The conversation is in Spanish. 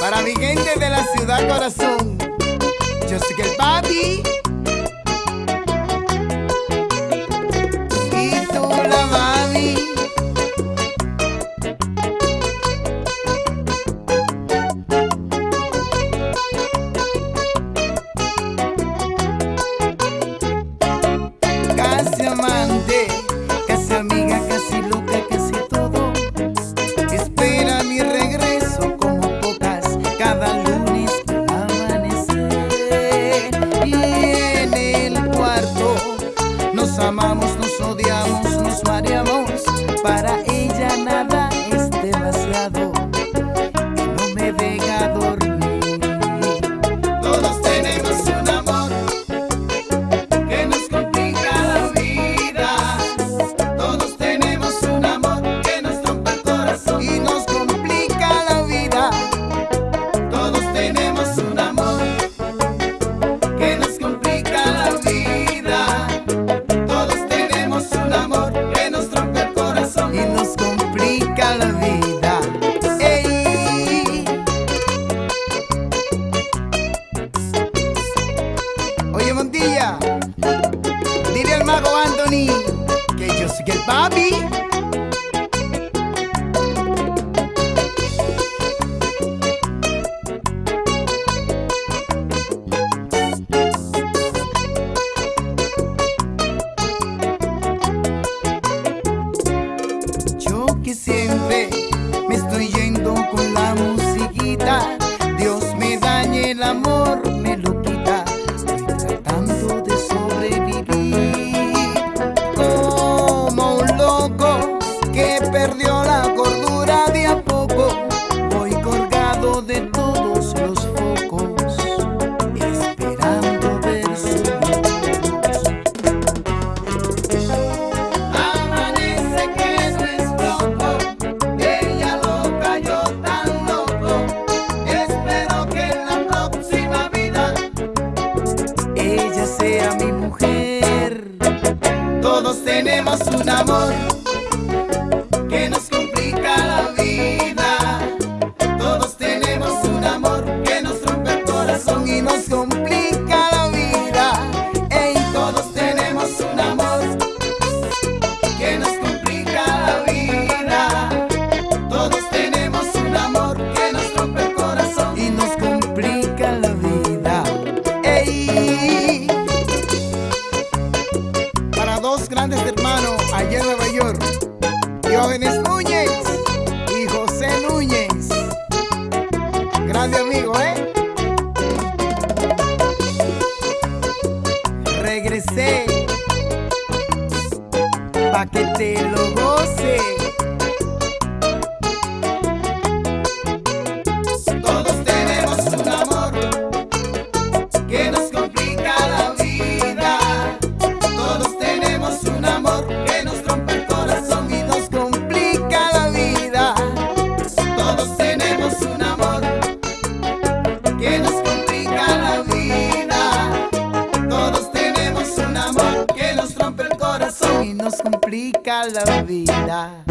Para mi gente de la ciudad corazón, yo soy el papi. money, okay, just to get Bobby. por su amor. Diógenes Núñez y José Núñez. Grande amigo, ¿eh? Regresé pa' que te lo goces. rompe el corazón y nos complica la vida.